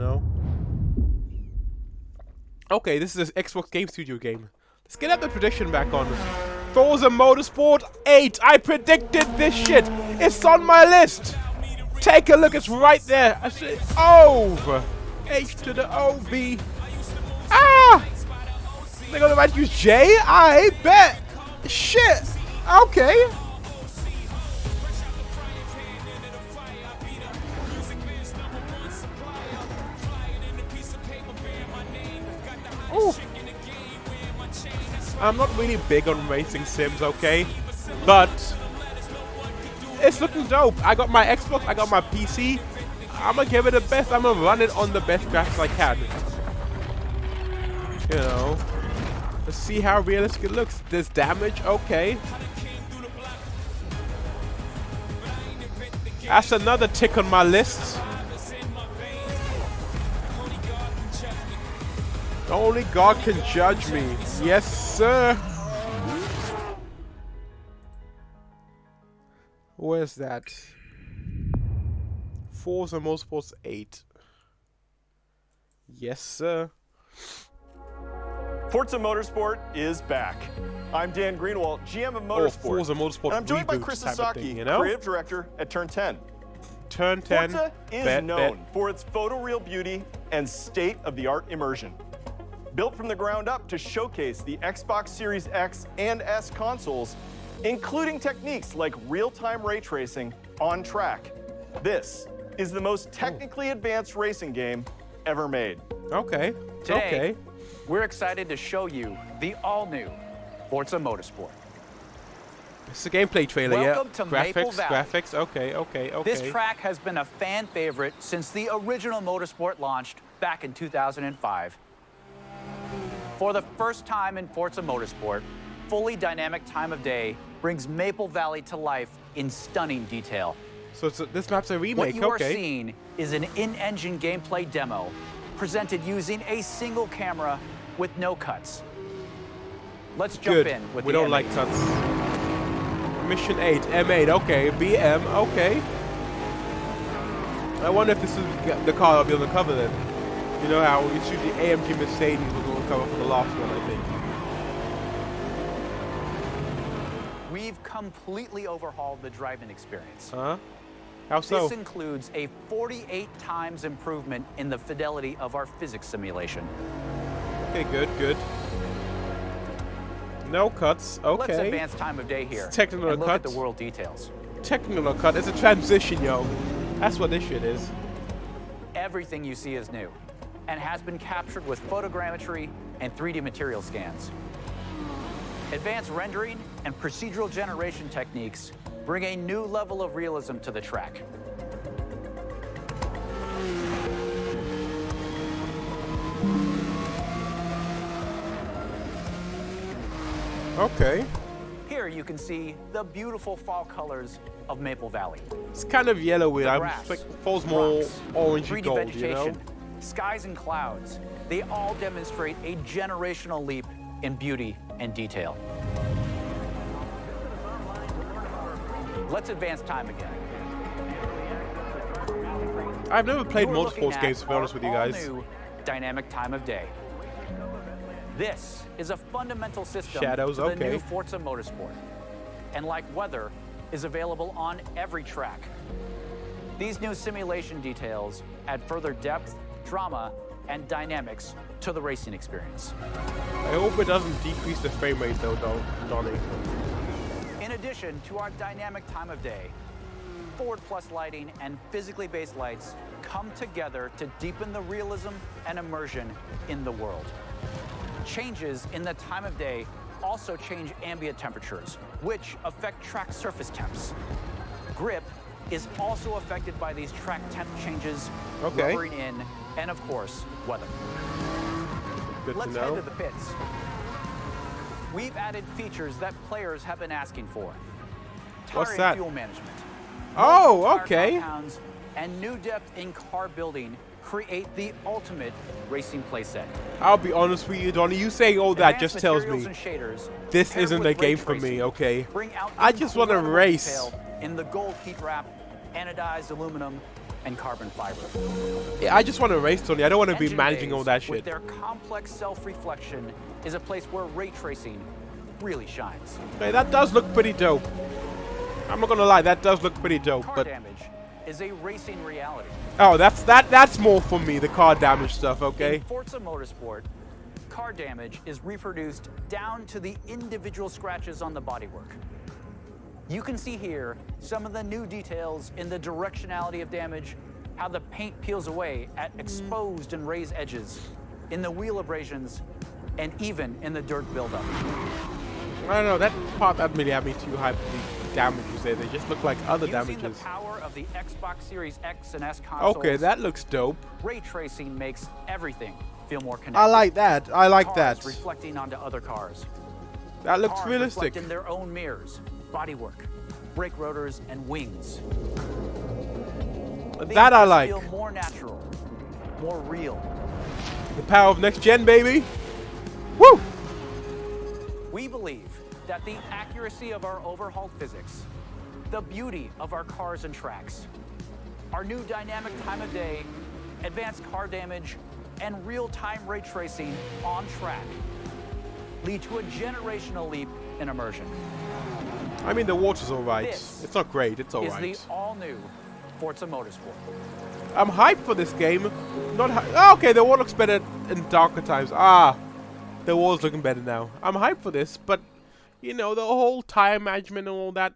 know? Okay, this is an Xbox Game Studio game. Let's get up the prediction back on. Forza Motorsport 8. I predicted this shit. It's on my list. Take a look. It's right there. I over. H to the O B. Ah! They're gonna might use J? I bet. Shit. Okay. I'm not really big on racing sims, okay? But it's looking dope. I got my Xbox, I got my PC. I'm gonna give it the best. I'm gonna run it on the best graphics I can. You know. Let's see how realistic it looks. There's damage, okay. That's another tick on my list. Only God can judge me. Yes, sir. Where's that? Forza Motorsports 8. Yes, sir. Forza Motorsport is back. I'm Dan Greenwald, GM of oh, Motorsport. Oh, Forza Motorsport and I'm joined by Chris Esaki, thing, you know? creative director at Turn 10. Turn 10. Forza is bet, known bet. for its photoreal beauty and state-of-the-art immersion. Built from the ground up to showcase the Xbox Series X and S consoles, including techniques like real-time ray tracing on track. This is the most hmm. technically advanced racing game ever made. Okay. Today, Okay. we're excited to show you the all-new Forza Motorsport. It's a gameplay trailer, Welcome yeah. to graphics, Maple Valley. graphics. Okay, okay, okay. This track has been a fan favorite since the original Motorsport launched back in 2005. For the first time in Forza Motorsport, fully dynamic time of day brings Maple Valley to life in stunning detail. So a, this map's a What remake. you are seeing is an in-engine gameplay demo presented using a single camera with no cuts. Let's jump Good. in with we the don't M8. like cuts. Mission 8, M8, okay. BM, okay. I wonder if this is the car I'll be on the cover then. You know how it's usually AMG Mercedes was on the cover for the last one, I think. We've completely overhauled the driving experience. Huh? How so? This includes a 48 times improvement in the fidelity of our physics simulation. Okay, good, good. No cuts, okay. Let's advance time of day here Technical and look at the world details. Technical cut, it's a transition, yo. That's what this shit is. Everything you see is new and has been captured with photogrammetry and 3D material scans. Advanced rendering and procedural generation techniques bring a new level of realism to the track. Okay. Here you can see the beautiful fall colors of Maple Valley. It's kind of yellowy. The I'm grass, like falls more orangey 3D gold, vegetation, you know? Skies and clouds, they all demonstrate a generational leap in beauty and detail. Let's advance time again. I've never played You're motorsports games to be honest with you guys. all-new dynamic time of day. This is a fundamental system Shadows, to the okay. new Forza Motorsport. And like weather, is available on every track. These new simulation details add further depth, drama, and dynamics to the racing experience. I hope it doesn't decrease the frame rate though, Don- Donnie. In addition to our dynamic time of day, Forward Plus lighting and physically based lights come together to deepen the realism and immersion in the world. Changes in the time of day also change ambient temperatures, which affect track surface temps. Grip is also affected by these track temp changes, Okay. rubbering in, and of course, weather. Good Let's to head to the pits. We've added features that players have been asking for. Tire What's that? fuel management. Oh, okay. and new depth in car building create the ultimate racing playset. I'll be honest with you, Donnie. You saying all that Advanced just tells me shaders, this isn't a game for me, okay? I just wanna race. detail In the gold heat wrap, anodized aluminum, and carbon fiber. Yeah, I just want to race, Tony. I don't want to be Engine managing all that shit. With their complex self-reflection is a place where ray tracing really shines. Hey, that does look pretty dope. I'm not gonna lie, that does look pretty dope, Car but damage is a racing reality. oh, that's that that's more for me, the car damage stuff. Okay. In Forza Motorsport, car damage is reproduced down to the individual scratches on the bodywork. You can see here some of the new details in the directionality of damage, how the paint peels away at mm. exposed and raised edges, in the wheel abrasions, and even in the dirt buildup. I don't know, that part that really had me too hyped for the damages there. They just look like other Using damages. the power of the Xbox Series X and S consoles, Okay, that looks dope. ray tracing makes everything feel more connected. I like that. I like cars that. reflecting onto other cars. That looks Cars realistic. in their own mirrors, bodywork, brake rotors, and wings. They That I like. Feel more natural, more real. The power of next gen, baby. Woo! We believe that the accuracy of our overhauled physics, the beauty of our cars and tracks, our new dynamic time of day, advanced car damage, and real-time ray tracing on track lead to a generational leap in immersion. I mean, the water's alright. This It's not great. It's Is alright. the all-new Forza Motorsport. I'm hyped for this game. Not oh, okay. The war looks better in darker times. Ah, the war's looking better now. I'm hyped for this, but you know the whole time management and all that.